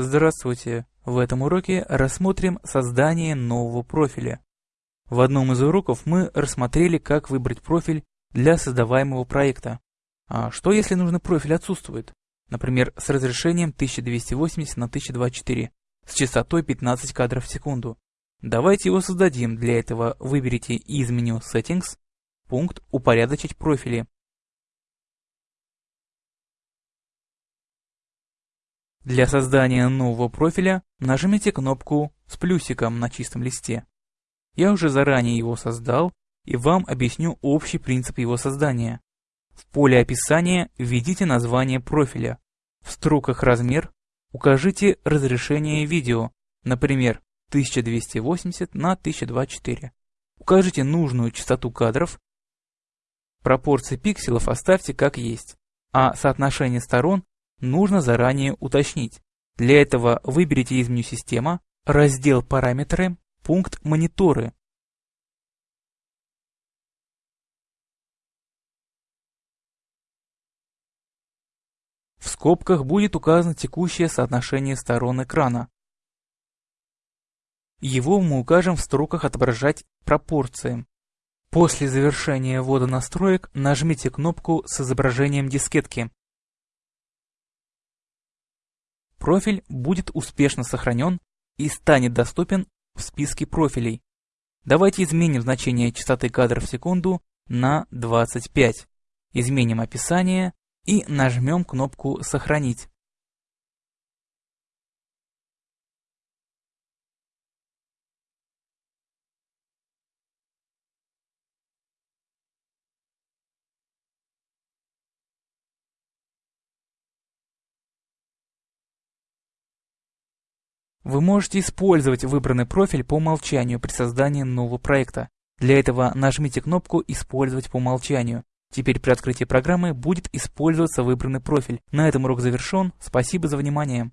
Здравствуйте! В этом уроке рассмотрим создание нового профиля. В одном из уроков мы рассмотрели, как выбрать профиль для создаваемого проекта. А что если нужный профиль отсутствует? Например, с разрешением 1280 на 1024 с частотой 15 кадров в секунду. Давайте его создадим. Для этого выберите из меню Settings пункт «Упорядочить профили». Для создания нового профиля нажмите кнопку с плюсиком на чистом листе. Я уже заранее его создал и вам объясню общий принцип его создания. В поле описания введите название профиля. В строках размер укажите разрешение видео, например, 1280 на 1024. Укажите нужную частоту кадров. Пропорции пикселов оставьте как есть, а соотношение сторон нужно заранее уточнить. Для этого выберите из меню «Система», раздел «Параметры», пункт «Мониторы». В скобках будет указано текущее соотношение сторон экрана. Его мы укажем в строках «Отображать пропорции». После завершения ввода настроек нажмите кнопку с изображением дискетки. Профиль будет успешно сохранен и станет доступен в списке профилей. Давайте изменим значение частоты кадров в секунду на 25. Изменим описание и нажмем кнопку «Сохранить». Вы можете использовать выбранный профиль по умолчанию при создании нового проекта. Для этого нажмите кнопку «Использовать по умолчанию». Теперь при открытии программы будет использоваться выбранный профиль. На этом урок завершен. Спасибо за внимание.